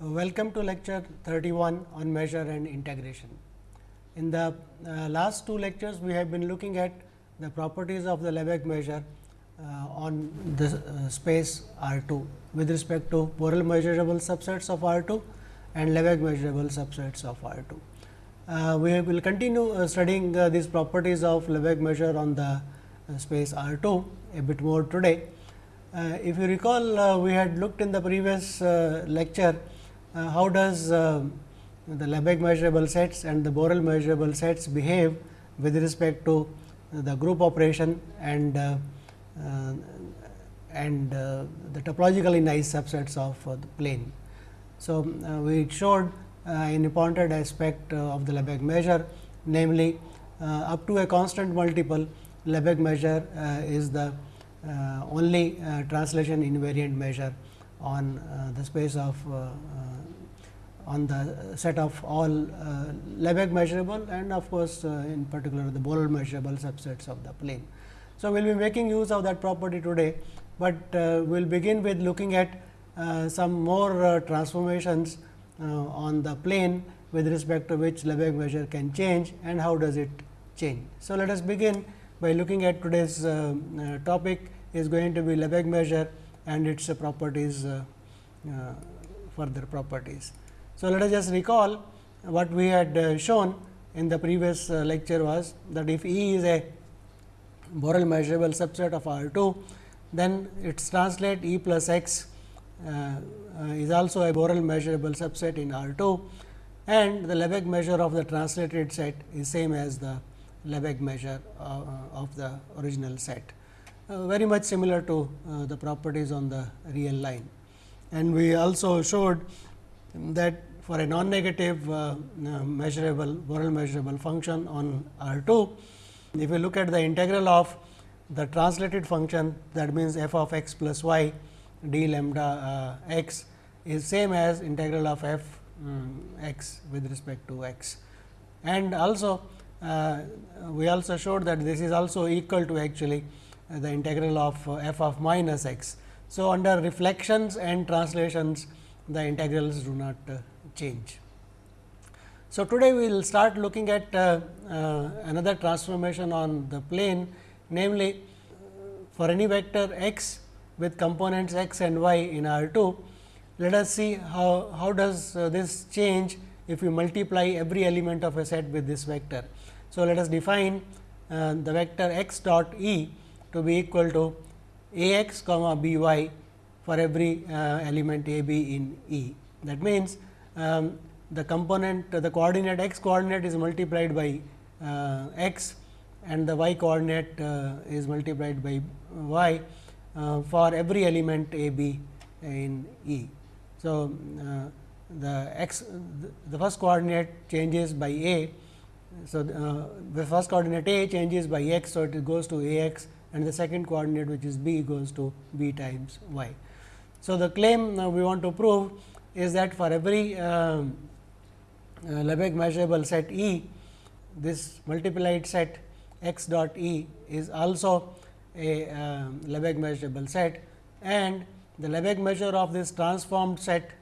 Welcome to lecture 31 on measure and integration. In the uh, last two lectures, we have been looking at the properties of the Lebesgue measure uh, on the uh, space R 2 with respect to Borel measurable subsets of R 2 and Lebesgue measurable subsets of R 2. Uh, we will continue uh, studying uh, these properties of Lebesgue measure on the space R 2 a bit more today. if you recall, we had looked in the previous lecture Uh, how does uh, the Lebesgue measurable sets and the Borel measurable sets behave with respect to the group operation and uh, uh, and uh, the topologically nice subsets of uh, the plane. So, we showed an important aspect of the Lebesgue measure namely up to a constant multiple Lebesgue measure is the only translation invariant measure on the space of on the set of all uh, Lebesgue measurable and of course, uh, in particular the Borel measurable subsets of the plane. So, we will be making use of that property today, but uh, we will begin with looking at uh, some more uh, transformations uh, on the plane with respect to which Lebesgue measure can change and how does it change. So, let us begin by looking at today's topic is going to be Lebesgue measure and its properties further properties. So, let us just recall what we had uh, shown in the previous uh, lecture was that if E is a Borel measurable subset of R 2, then its translate E plus x uh, is also a Borel measurable subset in R 2 and the Lebesgue measure of the translated set is same as the Lebesgue measure of the original set. very much similar to the properties on the real line. And we also showed that for a non-negative uh, uh, measurable Borel measurable function on R 2. If you look at the integral of the translated function that means f of x plus y d lambda uh, x is same as integral of f um, x with respect to x. And also uh, we also showed that this is also equal to actually uh, the integral of uh, f of minus x. So, under reflections and translations the integrals do not change. So, today we will start looking at uh, uh, another transformation on the plane namely for any vector x with components x and y in R 2. Let us see how, how does uh, this change if we multiply every element of a set with this vector. So, let us define uh, the vector x dot e to be equal to a x comma b y for every uh, element a b in E. That means, um, the component the coordinate x coordinate is multiplied by uh, x and the y coordinate uh, is multiplied by y uh, for every element a b in E. So, the x the first coordinate changes by a. So, uh, the first coordinate a changes by x. So, it goes to a x and the second coordinate which is b goes to b times y. So, the claim we want to prove is that for every um, uh, Lebesgue measurable set E, this multiplied set x dot E is also a uh, Lebesgue measurable set and the Lebesgue measure of this transformed set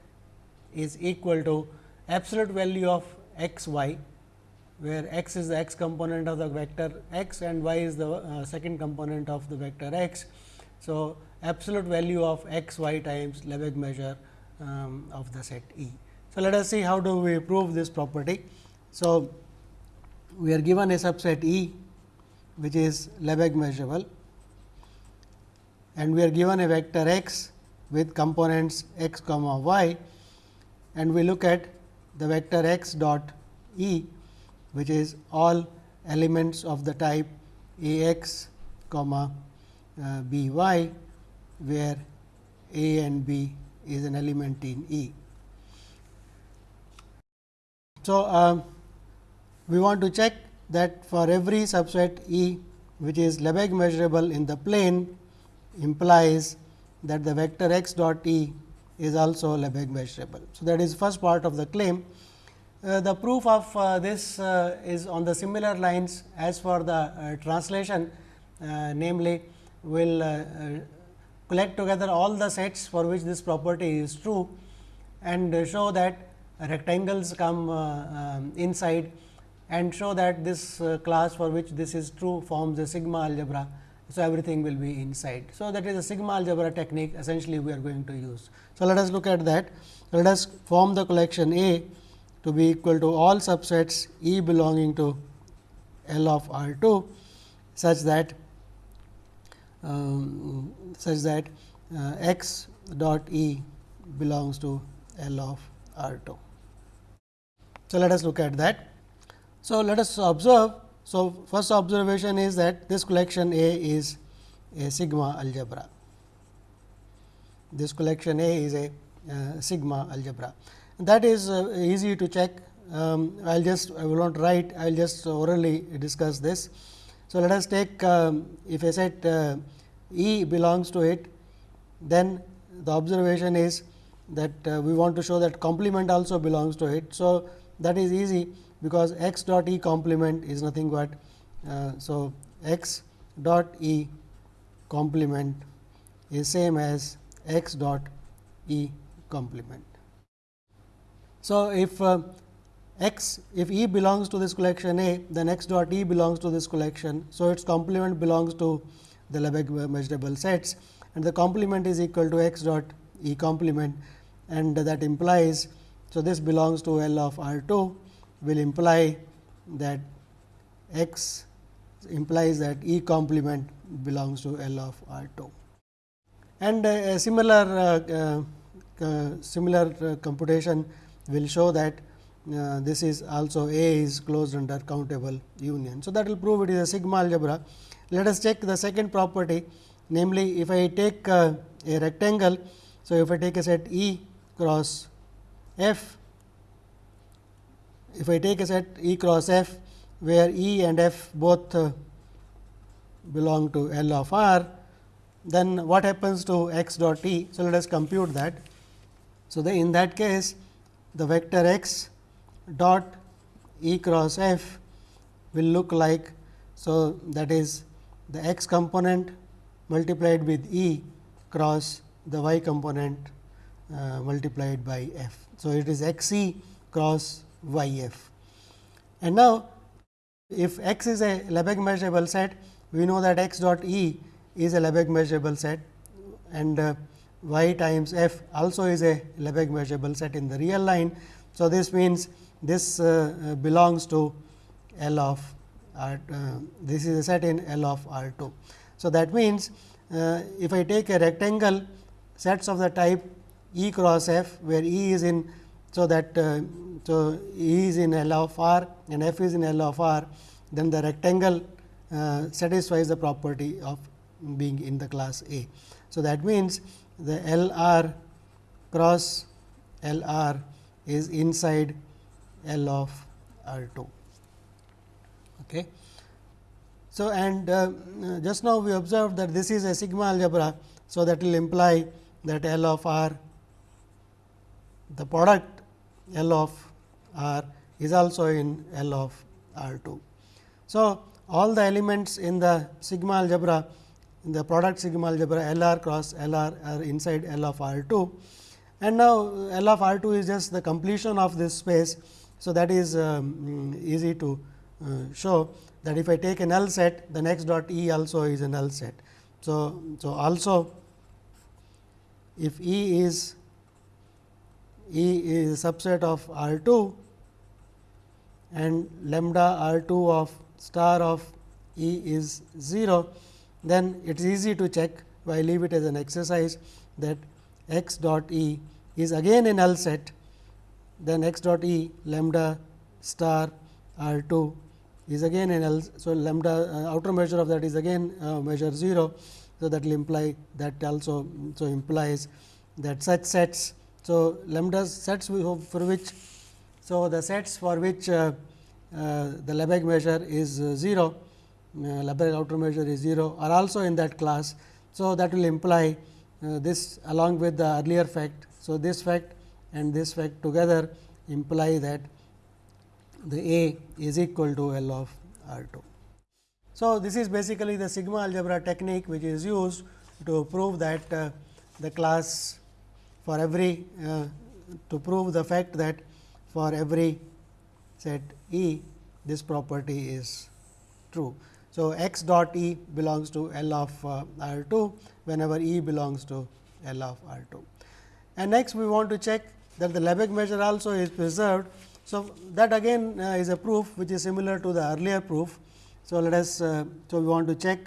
is equal to absolute value of x y, where x is the x component of the vector x and y is the uh, second component of the vector x. So, absolute value of x y times Lebesgue measure um, of the set E. So, let us see how do we prove this property. So, we are given a subset E which is Lebesgue measurable and we are given a vector x with components x comma y and we look at the vector x dot E which is all elements of the type A x comma uh, b y where A and b is an element in E. So, uh, we want to check that for every subset E which is Lebesgue measurable in the plane implies that the vector x dot E is also Lebesgue measurable. So, that is first part of the claim. Uh, the proof of uh, this uh, is on the similar lines as for the uh, translation uh, namely we will collect together all the sets for which this property is true and show that rectangles come um, inside and show that this class for which this is true forms a sigma algebra. So, everything will be inside. So, that is a sigma algebra technique essentially we are going to use. So, let us look at that. Let us form the collection A to be equal to all subsets E belonging to L of R 2 such that um, such that uh, x dot E belongs to L of R 2. So, let us look at that. So, let us observe. So, first observation is that this collection A is a sigma algebra. This collection A is a uh, sigma algebra. That is uh, easy to check. Um, I will just I will not write, I will just orally discuss this. So, let us take um, if a set uh, E belongs to it, then the observation is that uh, we want to show that complement also belongs to it. So, that is easy because x dot E complement is nothing but. Uh, so, x dot E complement is same as x dot E complement. So, if uh, x if E belongs to this collection A, then x dot E belongs to this collection. So, its complement belongs to the Lebesgue measurable sets and the complement is equal to x dot E complement and that implies. So, this belongs to L of R 2 will imply that x implies that E complement belongs to L of R 2. And a similar uh, uh, similar uh, computation will show that uh, this is also A is closed under countable union. So, that will prove it is a sigma algebra. Let us check the second property namely if I take a rectangle. So, if I take a set E cross F, if I take a set E cross F where E and F both uh, belong to L of R, then what happens to x dot E? So, let us compute that. So, in that case the vector x dot E cross F will look like. So, that is the x component multiplied with E cross the y component uh, multiplied by f. So, it is x e cross y f. And now, if x is a Lebesgue measurable set, we know that x dot E is a Lebesgue measurable set and uh, y times f also is a Lebesgue measurable set in the real line. So, this means this uh, uh belongs to L of R, uh, this is a set in L of R 2. So, that means, if I take a rectangle sets of the type E cross F, where E is in, so that uh, so E is in L of R and F is in L of R, then the rectangle uh, satisfies the property of being in the class A. So, that means, the L r cross L r is inside L of R 2. Okay. So, and uh, just now we observed that this is a sigma algebra. So, that will imply that L of r the product L of r is also in L of R 2. So, all the elements in the sigma algebra in the product sigma algebra L r cross L r are inside L of R 2 and now L of R 2 is just the completion of this space. So, that is um, easy to uh, show that if I take a null set the next dot E also is a null set. So, so also if E is E is a subset of R 2 and lambda R 2 of star of E is 0, then it is easy to check I leave it as an exercise that x dot E is again a null set, then x dot E lambda star R 2 is again a null. So, lambda uh, outer measure of that is again uh, measure 0. So, that will imply that also so implies that such sets. So, lambda sets we hope for which so the sets for which uh, uh, the Lebesgue measure is uh, 0 uh, Lebesgue outer measure is 0 are also in that class. So, that will imply this along with the earlier fact. So, this fact and this fact together imply that the A is equal to L of R 2. So, this is basically the sigma algebra technique which is used to prove that uh, the class for every uh, to prove the fact that for every set E this property is true. So, x dot E belongs to L of uh, R 2 whenever E belongs to L of R 2. And next we want to check that the Lebesgue measure also is preserved. So, that again uh, is a proof which is similar to the earlier proof. So, let us uh, so we want to check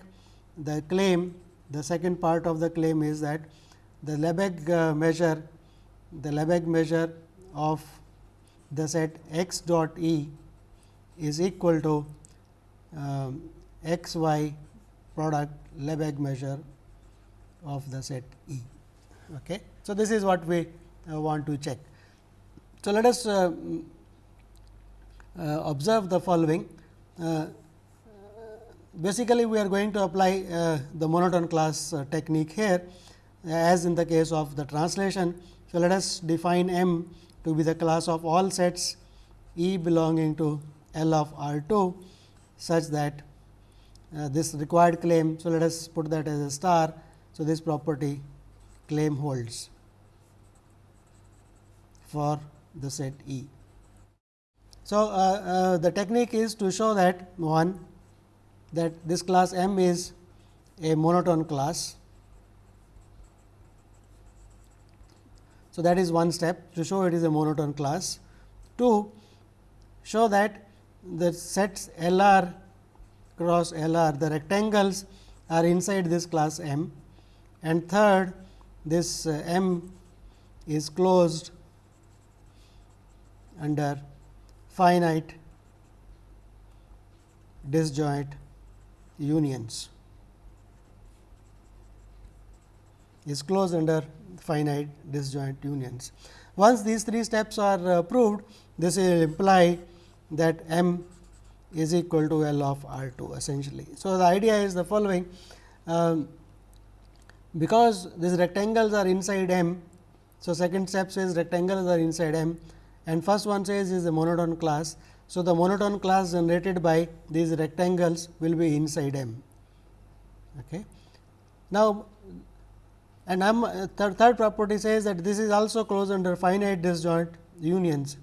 the claim the second part of the claim is that the Lebesgue uh, measure the Lebesgue measure of the set x dot E is equal to um, x y product Lebesgue measure of the set E. Okay. So, this is what we want to check. So, let us uh, uh, observe the following. Uh, basically, we are going to apply the monotone class technique here as in the case of the translation. So, let us define M to be the class of all sets E belonging to L of R 2 such that uh, this required claim. So, let us put that as a star. So, this property claim holds for the set E. So, uh, uh, the technique is to show that one that this class M is a monotone class. So, that is one step to show it is a monotone class. Two, show that the sets L r cross L r the rectangles are inside this class M and third this uh, M is closed under finite disjoint unions is closed under finite disjoint unions. Once these three steps are uh, proved, this will imply that M is equal to L of R 2 essentially. So, the idea is the following um, because these rectangles are inside M. So, second step says rectangles are inside M and first one says is a monotone class. So, the monotone class generated by these rectangles will be inside M. Okay. Now, and M, third, third property says that this is also closed under finite disjoint unions.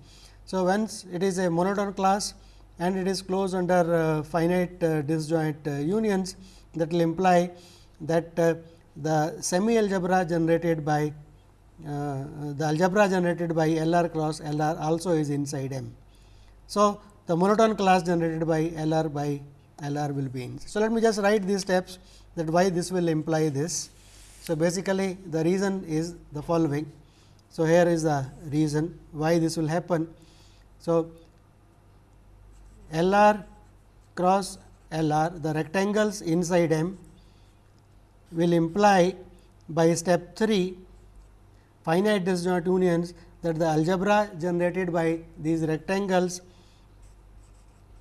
So, once it is a monotone class and it is closed under uh, finite uh, disjoint uh, unions that will imply that uh, the semi algebra generated by uh, Uh, the algebra generated by L r cross L r also is inside M. So, the monotone class generated by L r by L r will be in. So, let me just write these steps that why this will imply this. So, basically the reason is the following. So, here is the reason why this will happen. So, L r cross L r the rectangles inside M will imply by step 3 finite disjoint unions that the algebra generated by these rectangles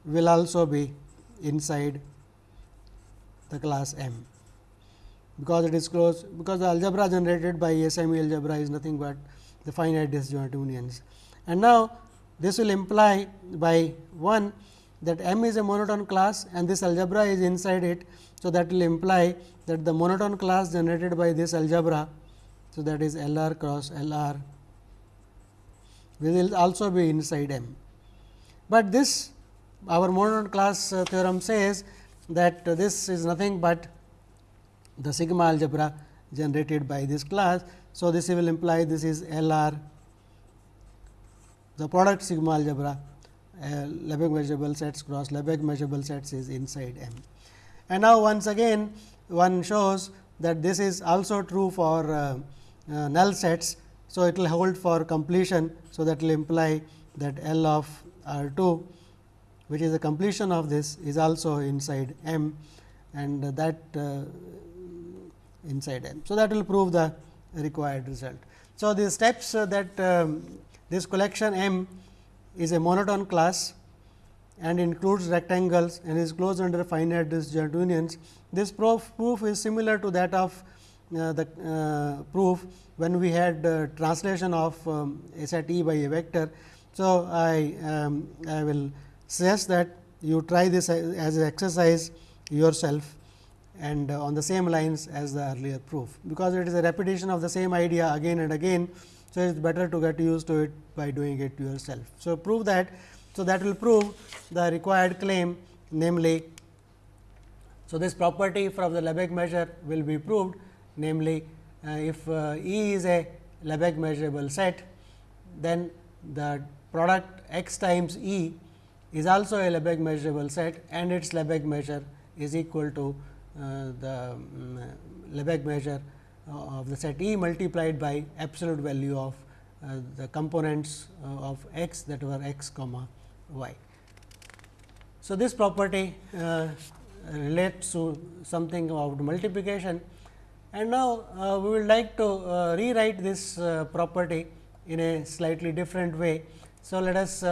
will also be inside the class M because it is closed because the algebra generated by semi algebra is nothing but the finite disjoint unions. And now, this will imply by 1 that M is a monotone class and this algebra is inside it. So, that will imply that the monotone class generated by this algebra. So, that is L r cross L r will also be inside M. But this our monotone class uh, theorem says that this is nothing but the sigma algebra generated by this class. So, this will imply this is L r the product sigma algebra uh, Lebesgue measurable sets cross Lebesgue measurable sets is inside M. And now, once again one shows that this is also true for uh, uh, null sets. So, it will hold for completion. So, that will imply that L of R 2 which is the completion of this is also inside M and that uh, inside M. So, that will prove the required result. So, the steps uh, that um, this collection M is a monotone class and includes rectangles and is closed under finite disjoint unions. This proof, proof is similar to that of the uh, proof when we had uh, translation of um, set E by a vector. So, I, um, I will suggest that you try this as an exercise yourself and uh, on the same lines as the earlier proof, because it is a repetition of the same idea again and again. So, it is better to get used to it by doing it yourself. So, prove that. So, that will prove the required claim namely, so this property from the Lebesgue measure will be proved namely, uh, if uh, E is a Lebesgue measurable set, then the product x times E is also a Lebesgue measurable set and its Lebesgue measure is equal to uh, the um, Lebesgue measure of the set E multiplied by absolute value of uh, the components uh, of x that were x comma y. So, this property uh, relates to something about multiplication and now uh, we would like to rewrite this property in a slightly different way. So, let us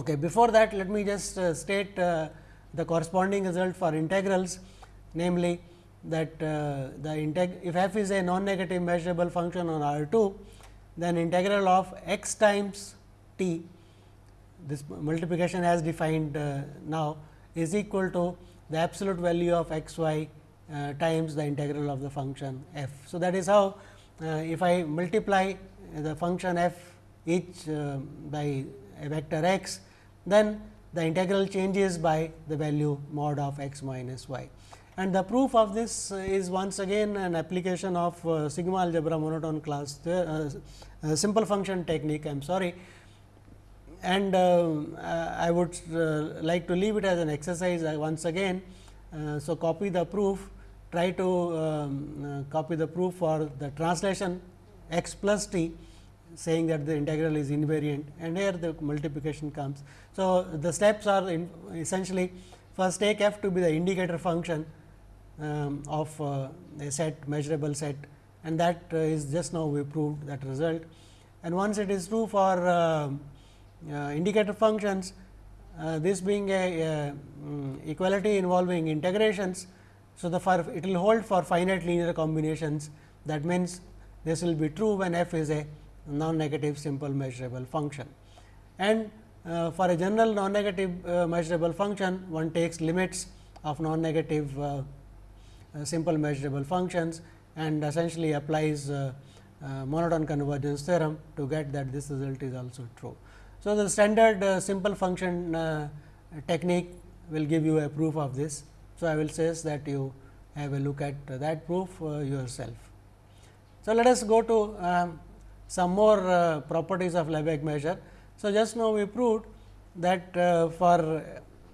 okay before that let me just state the corresponding result for integrals namely that uh, the if f is a non-negative measurable function on R 2, then integral of x times t this multiplication as defined uh, now is equal to the absolute value of x y uh, times the integral of the function f. So, that is how uh, if I multiply the function f each uh, by a vector x, then the integral changes by the value mod of x minus y. And the proof of this is once again an application of uh, sigma algebra monotone class uh, uh, simple function technique I am sorry. And uh, I would uh, like to leave it as an exercise uh, once again. so, copy the proof try to um, copy the proof for the translation x plus t saying that the integral is invariant and here the multiplication comes. So, the steps are essentially first take f to be the indicator function um, of uh, a set measurable set and that uh, is just now we proved that result. And once it is true for uh, uh indicator functions, uh, this being a, a um, equality involving integrations. So, the for it will hold for finite linear combinations that means, this will be true when f is a non-negative simple measurable function. And uh, for a general non-negative uh, measurable function, one takes limits of non-negative uh, uh simple measurable functions and essentially applies uh, uh, monotone convergence theorem to get that this result is also true. So, the standard simple function technique will give you a proof of this. So, I will say that you have a look at that proof yourself. So, let us go to um, some more uh, properties of Lebesgue measure. So, just now we proved that uh, for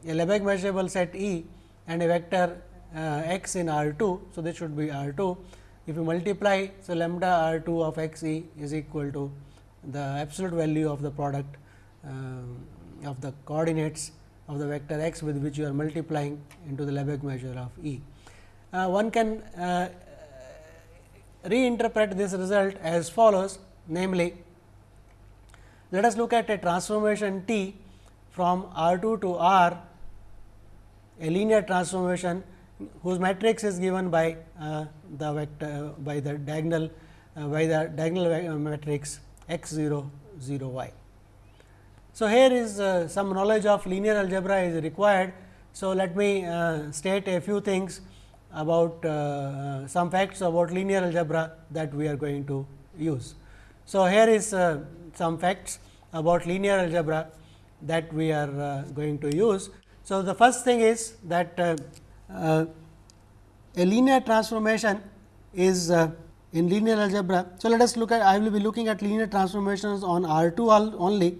a Lebesgue measurable set E and a vector uh, x in R 2. So, this should be R 2. If you multiply, so lambda R 2 of x e is equal to the absolute value of the product uh, of the coordinates of the vector x with which you are multiplying into the Lebesgue measure of E. Uh, one can uh, reinterpret this result as follows namely let us look at a transformation T from R 2 to R a linear transformation whose matrix is given by uh, the vector by the diagonal uh, by the diagonal matrix x 0 0 y. So, here is uh, some knowledge of linear algebra is required. So, let me uh, state a few things about uh, some facts about linear algebra that we are going to use. So, here is uh, some facts about linear algebra that we are uh, going to use. So, the first thing is that uh, a linear transformation is in linear algebra. So, let us look at I will be looking at linear transformations on R 2 only.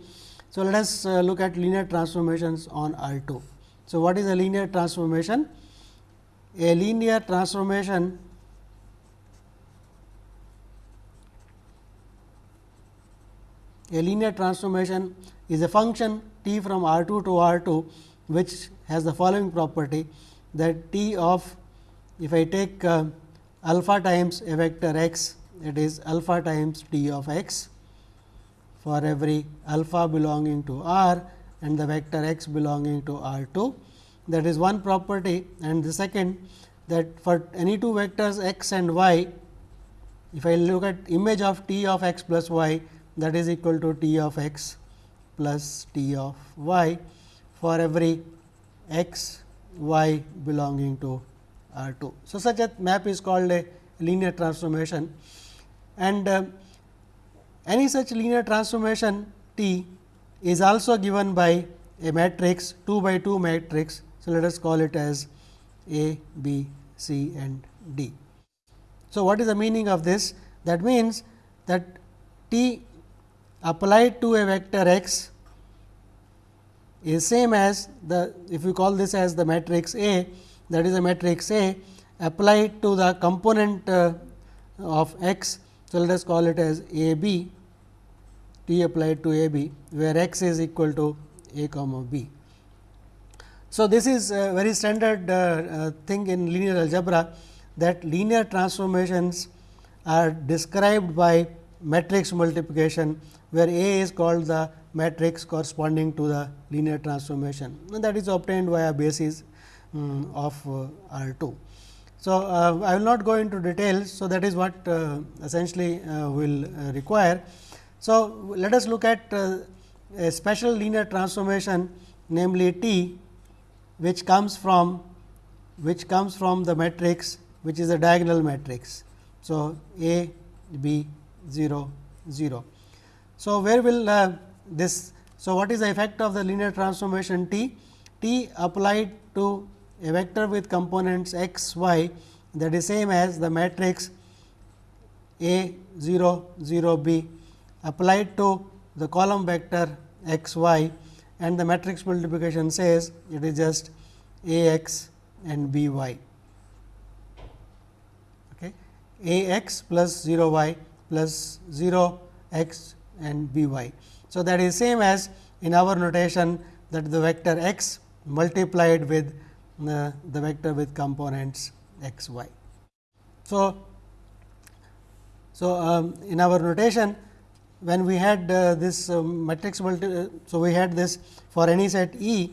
So, let us uh, look at linear transformations on R 2. So, what is a linear transformation? A linear transformation a linear transformation is a function t from R 2 to R 2, which has the following property that t of if I take uh, alpha times a vector x it is alpha times t of x for every alpha belonging to R and the vector x belonging to R 2. That is one property and the second that for any two vectors x and y, if I look at image of t of x plus y, that is equal to t of x plus t of y for every x y belonging to R 2. So, such a map is called a linear transformation and uh, any such linear transformation T is also given by a matrix 2 by 2 matrix. So, let us call it as A, B, C and D. So, what is the meaning of this? That means that T applied to a vector x is same as the if we call this as the matrix A that is a matrix A applied to the component uh, of x. So, let us call it as A B T applied to A B where x is equal to A comma B. So, this is a very standard uh, uh, thing in linear algebra that linear transformations are described by matrix multiplication, where A is called the matrix corresponding to the linear transformation and that is obtained via basis um, of uh, R 2. So, uh, I will not go into details. So, that is what uh, essentially uh, will uh, require. So, let us look at uh, a special linear transformation namely T which comes from which comes from the matrix which is a diagonal matrix. So, A B 0 0. So, where will uh, this so what is the effect of the linear transformation T? T applied to a vector with components x y that is same as the matrix A 0 0 b applied to the column vector x y and the matrix multiplication says it is just A x and b y. Okay. A x plus 0 y plus 0 x and b y. So, that is same as in our notation that the vector x multiplied with uh, the vector with components x y. So, so um, in our notation when we had uh, this uh, matrix multi, uh, so we had this for any set E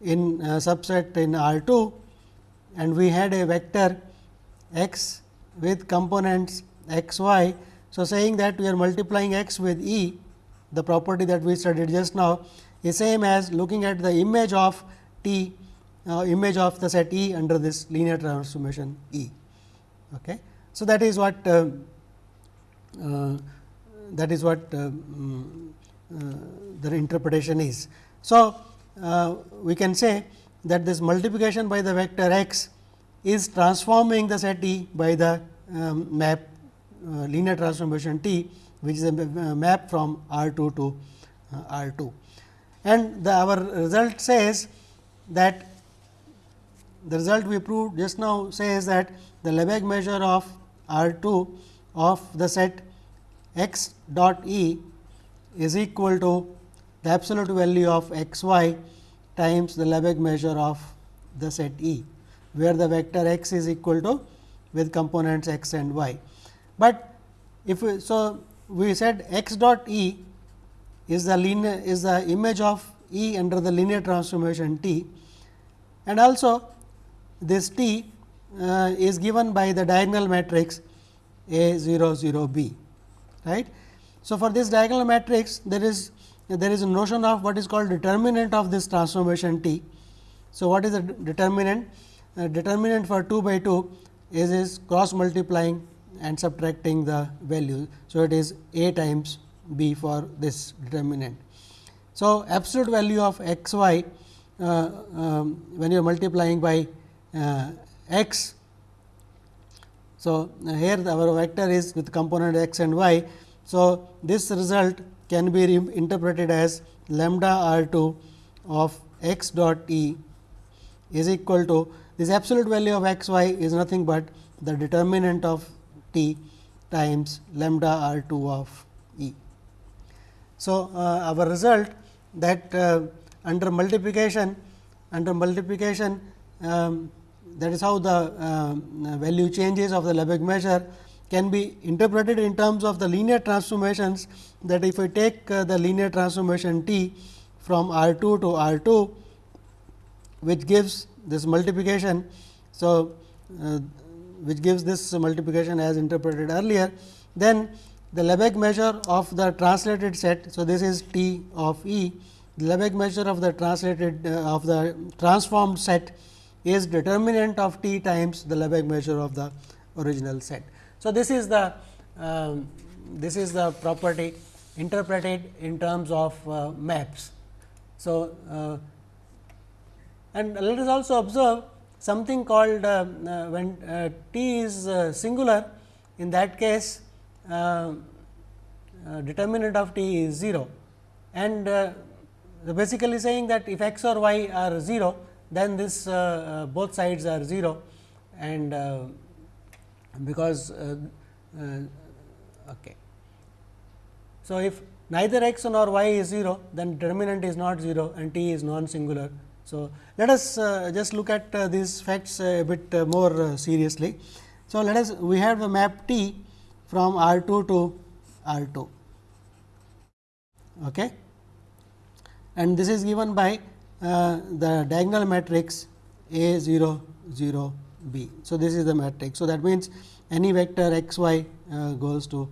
in uh, subset in R 2 and we had a vector x with components x y. So, saying that we are multiplying x with E, the property that we studied just now is same as looking at the image of T, uh, image of the set E under this linear transformation E. Okay. So, that is what uh, uh, that is what um, the interpretation is. So, uh, we can say that this multiplication by the vector x is transforming the set E by the um, map linear transformation T which is a map from R 2 to R 2. And the, our result says that the result we proved just now says that the Lebesgue measure of R 2 of the set x dot E is equal to the absolute value of x y times the Lebesgue measure of the set E, where the vector x is equal to with components x and y. But if we, so we said x dot E is the linear is the image of E under the linear transformation T and also this T uh, is given by the diagonal matrix A 0 0 B right. So, for this diagonal matrix there is there is a notion of what is called determinant of this transformation T. So, what is the determinant? Uh, determinant for 2 by 2 is, is cross multiplying and subtracting the value. So, it is a times b for this determinant. So, absolute value of x y uh, um, when you are multiplying by uh, x. So, here our vector is with component x and y. So, this result can be interpreted as lambda r 2 of x dot e is equal to this absolute value of x y is nothing but the determinant of t times lambda r 2 of e. So, uh, our result that uh, under multiplication under multiplication um, that is how the uh, value changes of the Lebesgue measure can be interpreted in terms of the linear transformations that if I take uh, the linear transformation T from R 2 to R 2 which gives this multiplication. So, uh, which gives this multiplication as interpreted earlier, then the Lebesgue measure of the translated set. So, this is T of E, the Lebesgue measure of the translated uh, of the transformed set is determinant of T times the Lebesgue measure of the original set. So, this is the um, this is the property interpreted in terms of uh, maps. So, uh, and let us also observe something called uh, uh, when uh, t is uh, singular in that case uh, determinant of t is 0 and basically saying that if x or y are 0 then this both sides are 0 and because okay. So, if neither x nor y is 0 then determinant is not 0 and t is non singular. So, let us uh, just look at uh, these facts a bit uh, more uh, seriously. So, let us we have the map T from R 2 to R 2 okay. and this is given by uh, the diagonal matrix A 0 0 B. So, this is the matrix. So, that means, any vector x y uh, goes to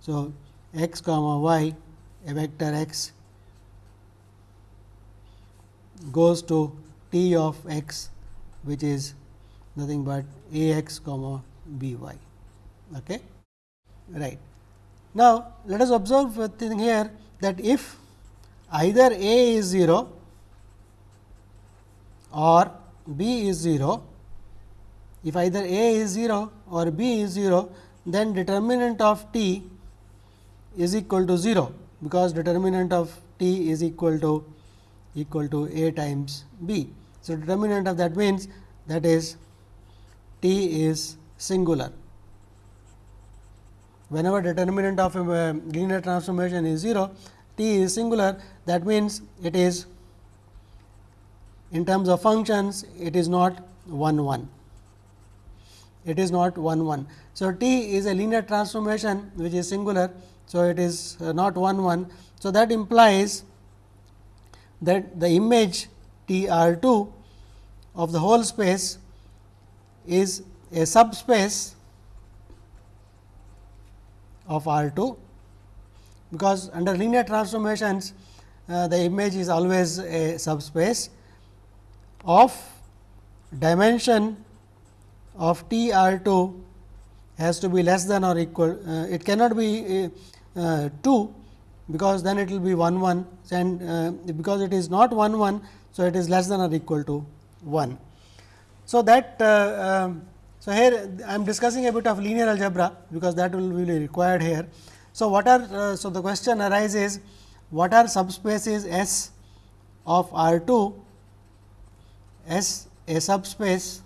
so, x comma y a vector x goes to t of x which is nothing but a x comma b y. Okay? Right. Now, let us observe a thing here that if either a is 0 or b is 0, if either a is 0 or b is 0, then determinant of t is equal to 0, because determinant of t is equal to equal to a times b. So, determinant of that means that is t is singular. Whenever determinant of a linear transformation is 0, t is singular that means it is in terms of functions it is not 1 1 it is not 1 1. So, t is a linear transformation which is singular so, it is uh, not 1 1. So, that implies that the image T R 2 of the whole space is a subspace of R 2, because under linear transformations uh, the image is always a subspace of dimension of T R 2 has to be less than or equal. Uh, it cannot be uh, uh, 2 because then it will be 1 1 and uh, because it is not 1 1. So, it is less than or equal to 1. So, that uh, um, so here I am discussing a bit of linear algebra because that will be required here. So, what are uh, so the question arises what are subspaces S of R 2 S a subspace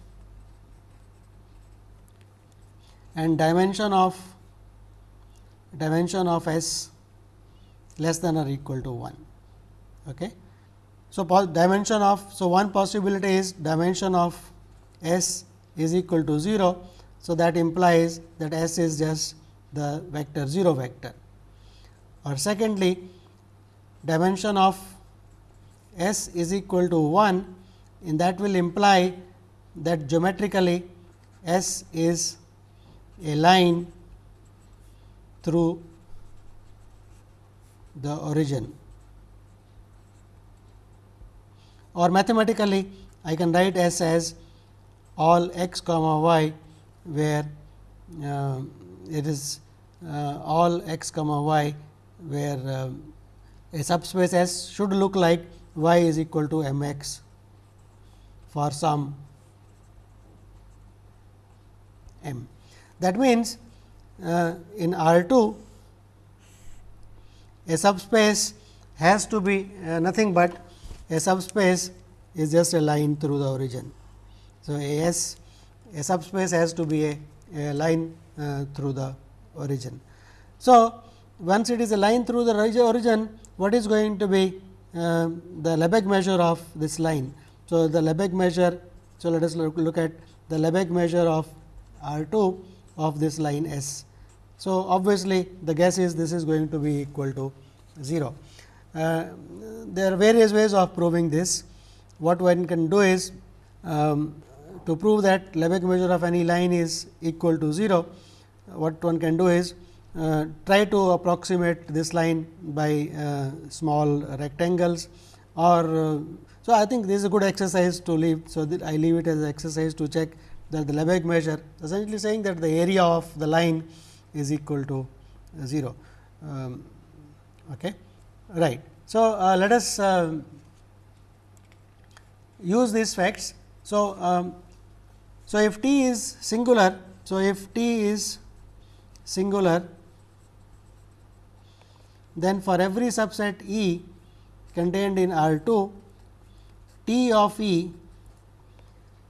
and dimension of dimension of S less than or equal to 1. Okay. So, dimension of so one possibility is dimension of S is equal to 0. So, that implies that S is just the vector 0 vector. Or secondly dimension of S is equal to 1 in that will imply that geometrically S is a line through the origin. Or mathematically I can write S as all x comma y where uh, it is uh, all x comma y where uh, a subspace S should look like y is equal to m x for some m. That means, uh, in R 2 a subspace has to be uh, nothing but a subspace is just a line through the origin. So, A S a subspace has to be a, a line uh, through the origin. So, once it is a line through the origin, what is going to be uh, the Lebesgue measure of this line. So, the Lebesgue measure, so let us look, look at the Lebesgue measure of R 2 of this line S. So, obviously, the guess is this is going to be equal to 0. Uh, there are various ways of proving this. What one can do is um, to prove that Lebesgue measure of any line is equal to 0, what one can do is uh, try to approximate this line by uh, small rectangles or uh, so I think this is a good exercise to leave. So, I leave it as an exercise to check that the Lebesgue measure essentially saying that the area of the line is equal to 0. Um, okay. Right. So, uh, let us uh, use these facts. So, um, so if t is singular, so if t is singular, then for every subset E contained in R 2, T of E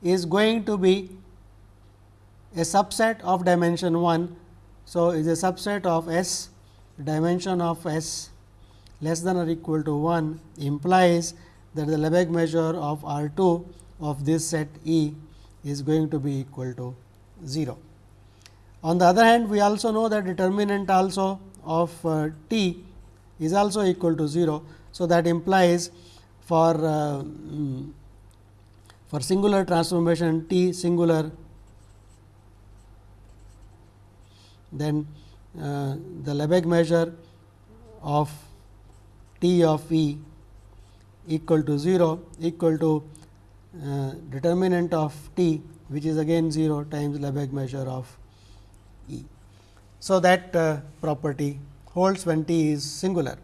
is going to be a subset of dimension 1. So, is a subset of S dimension of S less than or equal to 1 implies that the Lebesgue measure of R 2 of this set E is going to be equal to 0. On the other hand, we also know that determinant also of uh, T is also equal to 0. So, that implies for uh, mm, for singular transformation T singular then uh, the Lebesgue measure of T of E equal to 0 equal to uh, determinant of T which is again 0 times Lebesgue measure of E. So, that uh, property holds when T is singular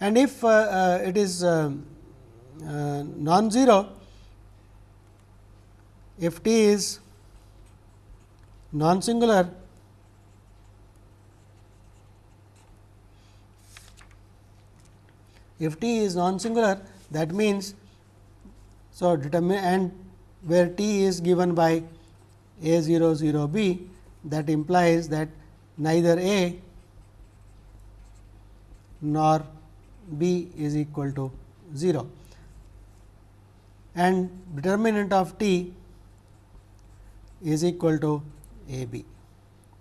and if uh, uh, it is uh, non-zero if T is non-singular if T is non-singular that means, so determine and where T is given by a 0 0 b that implies that neither A nor b is equal to 0 and determinant of t is equal to a b.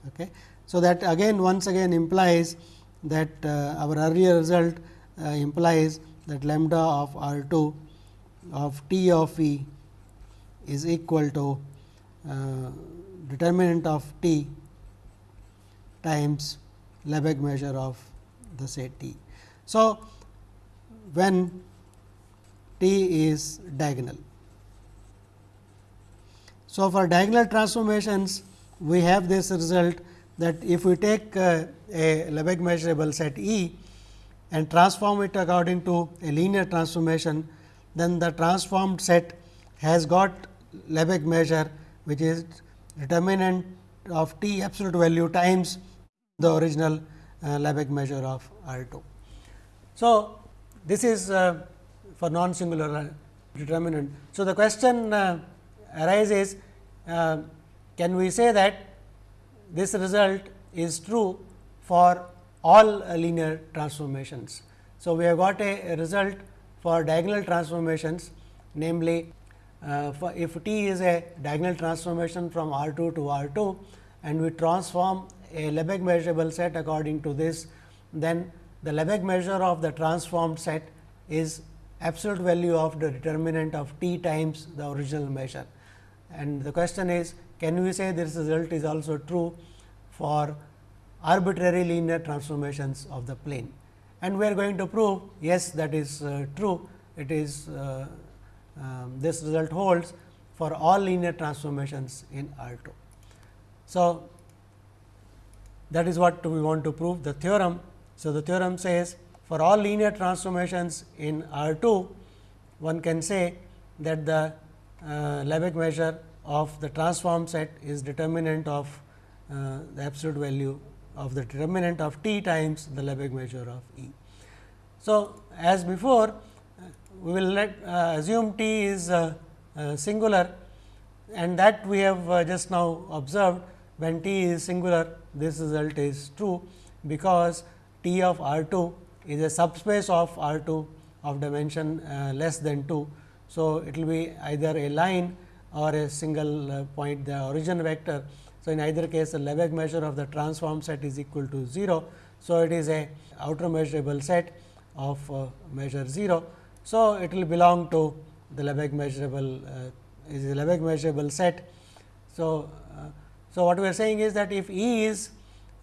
Okay. So, that again once again implies that uh, our earlier result uh, implies that lambda of R 2 of t of e is equal to uh, determinant of t times Lebesgue measure of the set t. So, when t is diagonal. So, for diagonal transformations we have this result that if we take uh, a Lebesgue measurable set E and transform it according to a linear transformation, then the transformed set has got Lebesgue measure which is determinant of t absolute value times the original uh, Lebesgue measure of R 2. So, this is uh, for non singular determinant. So, the question uh, arises uh, can we say that this result is true for all linear transformations. So, we have got a, a result for diagonal transformations namely uh, if t is a diagonal transformation from R 2 to R 2 and we transform a Lebesgue measurable set according to this, then the Lebesgue measure of the transformed set is absolute value of the determinant of t times the original measure. And the question is can we say this result is also true for arbitrary linear transformations of the plane. And we are going to prove yes that is uh, true it is uh, um, this result holds for all linear transformations in R 2. So, that is what we want to prove the theorem so, the theorem says for all linear transformations in R 2, one can say that the uh, Lebesgue measure of the transform set is determinant of uh, the absolute value of the determinant of t times the Lebesgue measure of E. So, as before we will let uh, assume t is uh, uh, singular and that we have uh, just now observed when t is singular this result is true because T of R 2 is a subspace of R 2 of dimension uh, less than 2. So, it will be either a line or a single uh, point the origin vector. So, in either case the Lebesgue measure of the transform set is equal to 0. So, it is a outer measurable set of uh, measure 0. So, it will belong to the Lebesgue measurable uh, is Lebesgue measurable set. So, uh, so what we are saying is that if E is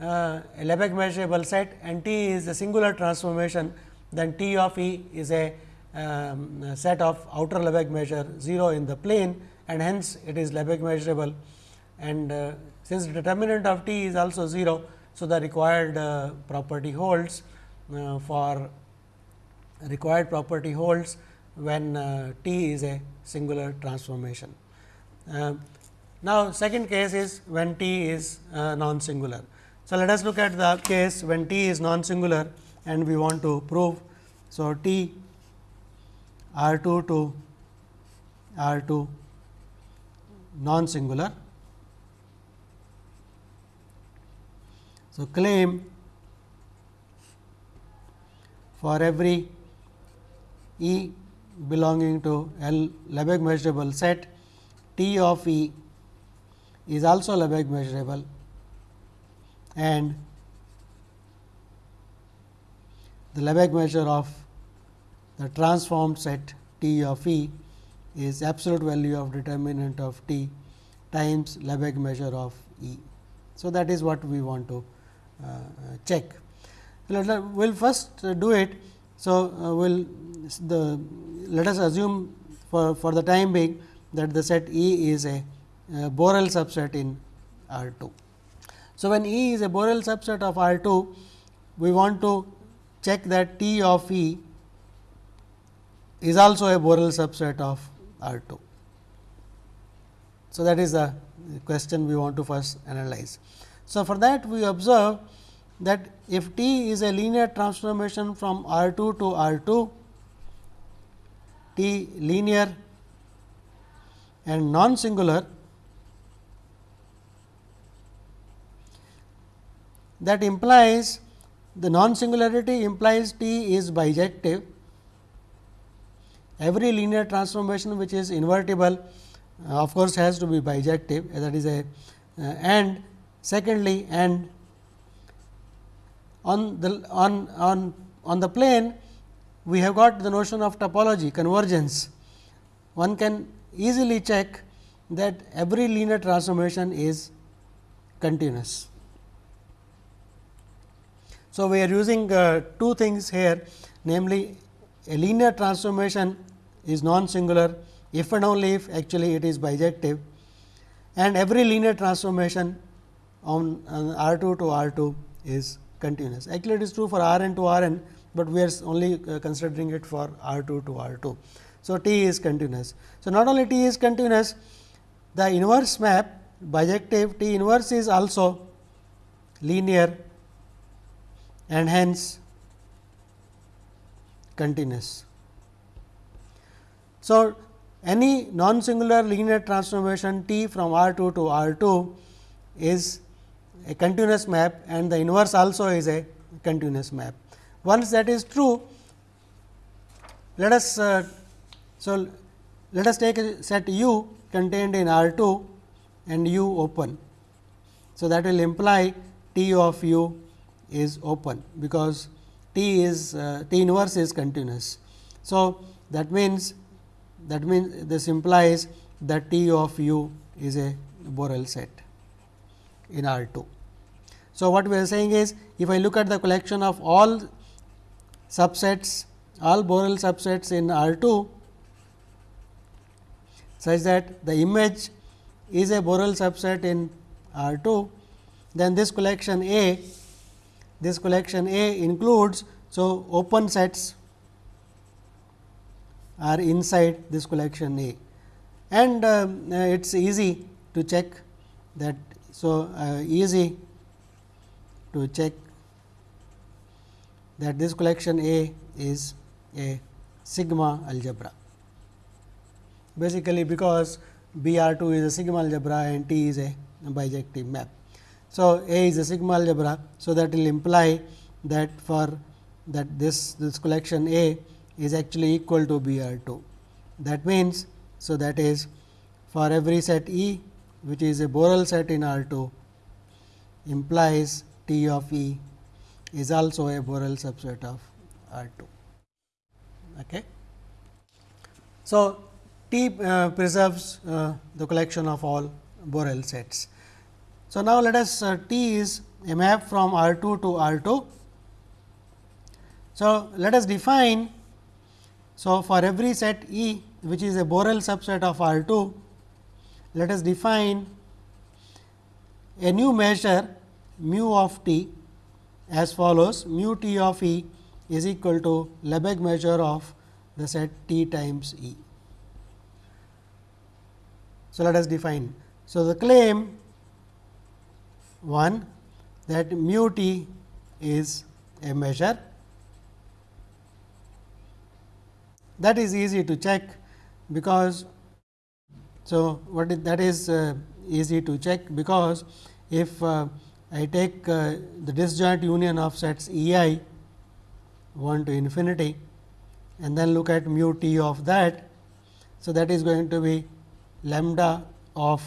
uh, a Lebesgue measurable set and T is a singular transformation, then T of E is a, um, set of outer Lebesgue measure 0 in the plane and hence it is Lebesgue measurable and uh, since determinant of T is also 0, So, the required uh, property holds uh, for required property holds when uh, T is a singular transformation. Uh, now, second case is when T is uh, non singular. So, let us look at the case when T is non singular and we want to prove. So, T R 2 to R 2 non So, claim for every E belonging to L Lebesgue measurable set T of E is also Lebesgue measurable and the Lebesgue measure of the transformed set T of E is absolute value of determinant of T times Lebesgue measure of E. So, that is what we want to uh, check. We will first do it. So, uh, will the let us assume for, for the time being that the set E is a, a Borel subset in R 2. So, when E is a Borel subset of R 2, we want to check that T of E is also a Borel subset of R 2. So, that is the question we want to first analyze. So, for that we observe that if T is a linear transformation from R 2 to R 2, T linear and non singular that implies the non singularity implies T is bijective. Every linear transformation which is invertible uh, of course, has to be bijective that is a uh, and secondly and on the on on on the plane we have got the notion of topology convergence. One can easily check that every linear transformation is continuous. So, we are using uh, two things here namely a linear transformation is non singular if and only if actually it is bijective and every linear transformation on, R 2 to R 2 is continuous. Actually, it is true for R n to R n, but we are only uh, considering it for R 2 to R 2. So, T is continuous. So, not only T is continuous, the inverse map bijective T inverse is also linear and hence continuous. So, any non singular linear transformation T from R 2 to R 2 is a continuous map and the inverse also is a continuous map. Once that is true, let us uh, so let us take a set u contained in R 2 and u open. So, that will imply T of u is open because T is uh, T inverse is continuous. So, that means that means this implies that T of u is a Borel set in R 2. So, what we are saying is if I look at the collection of all subsets all Borel subsets in R 2 such that the image is a Borel subset in R 2, then this collection A this collection A includes. So, open sets are inside this collection A and uh, it is easy to check that. So, uh, easy to check that this collection A is a sigma algebra. Basically, because B R 2 is a sigma algebra and T is a bijective map. So, A is a sigma algebra. So, that will imply that for that this this collection A is actually equal to B R 2. That means, so that is for every set E which is a Borel set in R 2 implies T of E is also a Borel subset of R 2. Okay. So, T uh, preserves uh, the collection of all Borel sets. So, now let us uh, T is a map from R 2 to R 2. So, let us define. So, for every set E which is a Borel subset of R 2, let us define a new measure mu of t as follows mu t of E is equal to Lebesgue measure of the set t times E. So, let us define. So, the claim 1 that mu t is a measure that is easy to check because so what is that is uh, easy to check because if uh, I take uh, the disjoint union of sets E i 1 to infinity and then look at mu t of that. So, that is going to be lambda of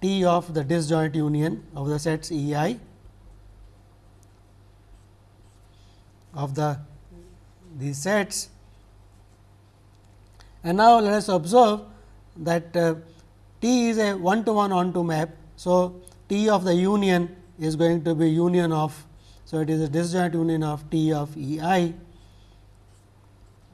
t of the disjoint union of the sets E i of the these sets. And now, let us observe that uh, T is a one to one onto map. So, T of the union is going to be union of. So, it is a disjoint union of T of E i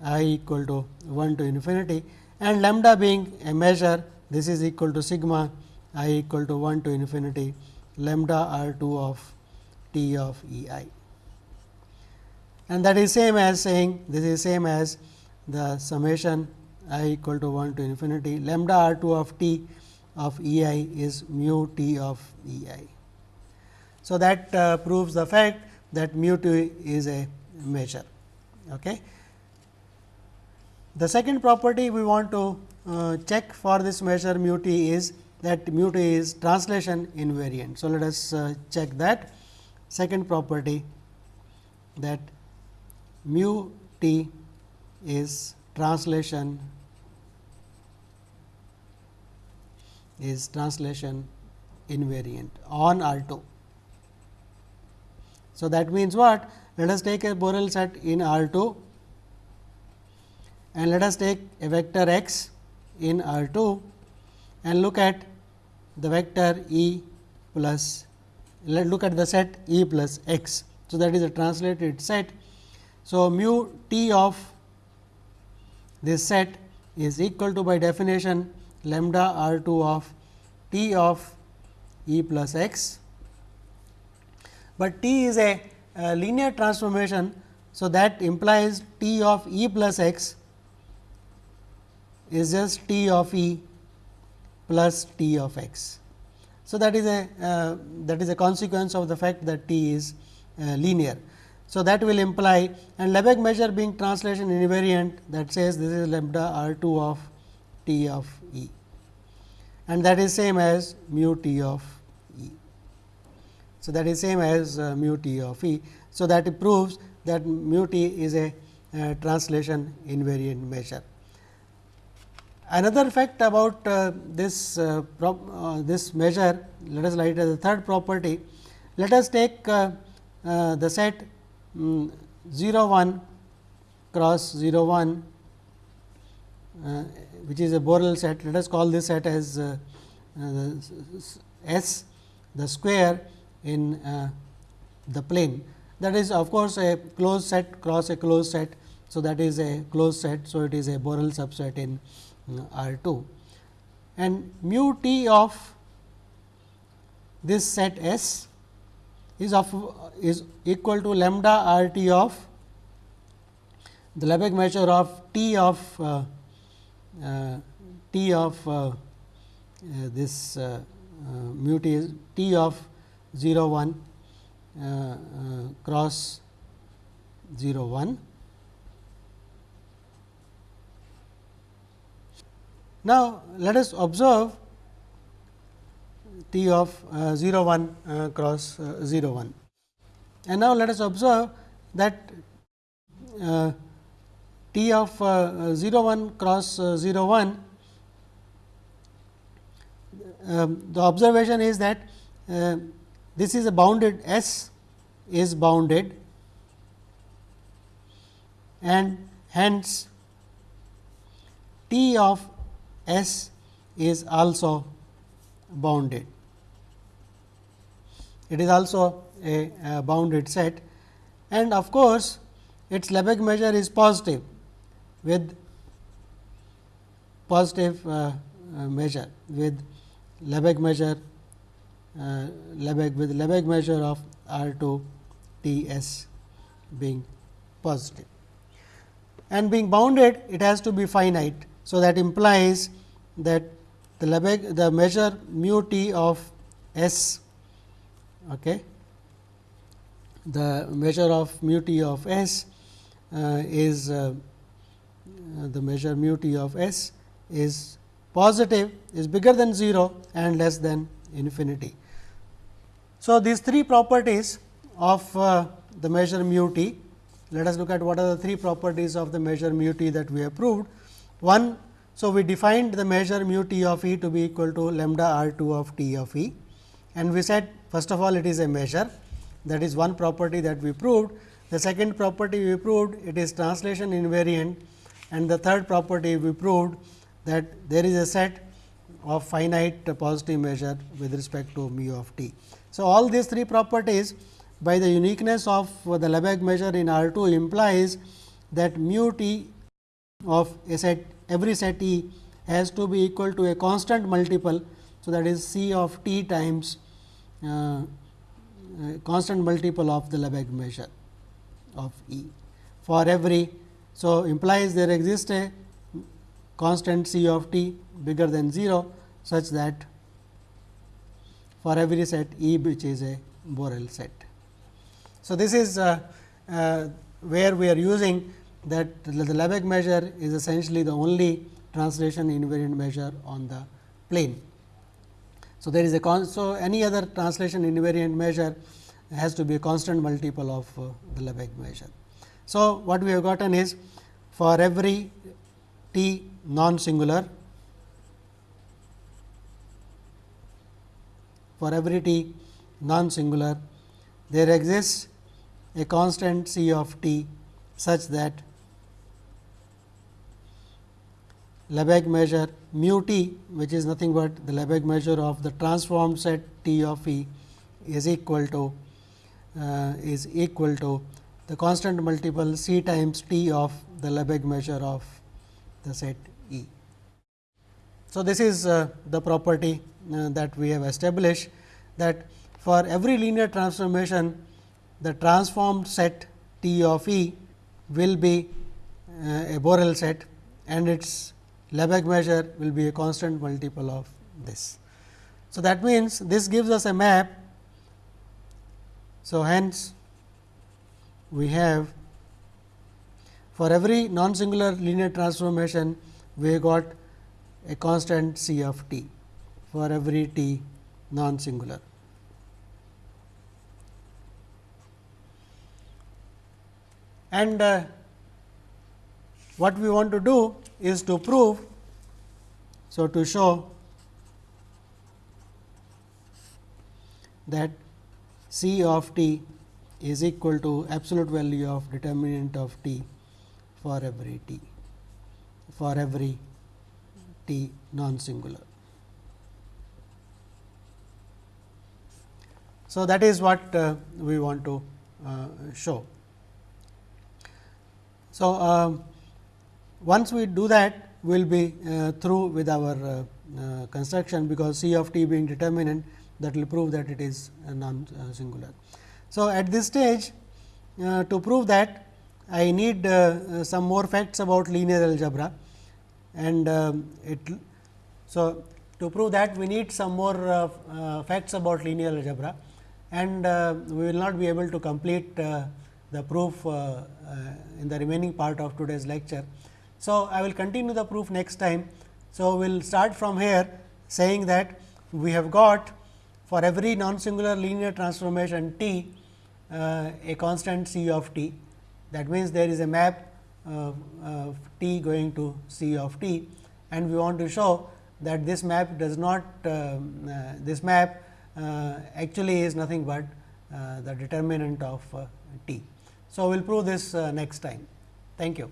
i equal to 1 to infinity and lambda being a measure this is equal to sigma i equal to 1 to infinity lambda r 2 of T of E i. And that is same as saying this is same as the summation i equal to 1 to infinity lambda r 2 of t of E i is mu t of E i. So, that uh, proves the fact that mu t is a measure. Okay. The second property we want to uh, check for this measure mu t is that mu t is translation invariant. So, let us uh, check that second property that mu t is translation is translation invariant on R 2. So, that means what? Let us take a Borel set in R 2 and let us take a vector x in R 2 and look at the vector E plus let look at the set E plus x. So, that is a translated set. So, mu t of this set is equal to by definition lambda r 2 of t of E plus x, but t is a, a linear transformation. So, that implies t of E plus x is just t of E plus t of x. So, that is a uh, that is a consequence of the fact that t is uh, linear. So, that will imply and Lebesgue measure being translation invariant that says this is lambda r 2 of t of and that is same as mu t of E. So, that is same as uh, mu t of E. So, that it proves that mu t is a uh, translation invariant measure. Another fact about uh, this uh, uh, this measure, let us write it as the third property. Let us take uh, the set um, 0 1 cross 0 1 which is a Borel set. Let us call this set as uh, uh, S the square in uh, the plane. That is of course, a closed set cross a closed set. So, that is a closed set. So, it is a Borel subset in R 2 and mu t of this set S is of is equal to lambda r t of the Lebesgue measure of t of uh, uh, Uh, t of uh, uh this mu t is t of 0 1 uh, cross 0 1. Now, let us observe t of 0 1 cross 0 1 and now let us observe that t of uh, 0 1 cross uh, 0 1 um, the observation is that uh, this is a bounded S is bounded. And hence T of S is also bounded. It is also a, a bounded set. And of course, its Lebesgue measure is positive with positive uh, uh, measure with Lebesgue measure uh, Lebesgue with Lebesgue measure of R 2 T s being positive. And being bounded it has to be finite. So, that implies that the Lebesgue the measure mu t of s okay, the measure of mu t of s uh, is uh, the measure mu t of s is positive is bigger than 0 and less than infinity. So, these three properties of uh, the measure mu t, let us look at what are the three properties of the measure mu t that we have proved. One, so we defined the measure mu t of e to be equal to lambda r 2 of t of e and we said first of all it is a measure that is one property that we proved. The second property we proved it is translation invariant and the third property we proved that there is a set of finite positive measure with respect to mu of t. So, all these three properties by the uniqueness of the Lebesgue measure in R 2 implies that mu t of a set every set E has to be equal to a constant multiple. So, that is C of t times uh, constant multiple of the Lebesgue measure of E for every. So, implies there exists a constant C of t bigger than 0 such that for every set E which is a Borel set. So, this is uh, uh, where we are using that the Lebesgue measure is essentially the only translation invariant measure on the plane. So, there is a so any other translation invariant measure has to be a constant multiple of uh, the Lebesgue measure. So, what we have gotten is for every t non singular for every t non singular there exists a constant c of t such that Lebesgue measure mu t which is nothing but the Lebesgue measure of the transformed set t of e is equal to uh, is equal to the constant multiple c times t of the Lebesgue measure of the set E. So, this is uh, the property uh, that we have established that for every linear transformation the transformed set T of E will be uh, a Borel set and its Lebesgue measure will be a constant multiple of this. So, that means, this gives us a map. So, hence we have for every non singular linear transformation we got a constant C of t for every t non singular. And uh, what we want to do is to prove. So, to show that C of t is equal to absolute value of determinant of t for every t for every t non singular. So, that is what uh, we want to uh, show. So, um, once we do that, we will be uh, through with our uh, uh, construction, because C of t being determinant that will prove that it is non singular. So, at this stage uh, to prove that I need uh, uh, some more facts about linear algebra and um, it. So, to prove that we need some more facts about linear algebra and we will not be able to complete the proof in the remaining part of today's lecture. So, I will continue the proof next time. So, we will start from here saying that we have got for every non singular linear transformation t uh, a constant c of t. That means, there is a map uh, uh, t going to c of t and we want to show that this map does not um, uh, this map uh, actually is nothing but uh, the determinant of t. So, we will prove this next time. Thank you.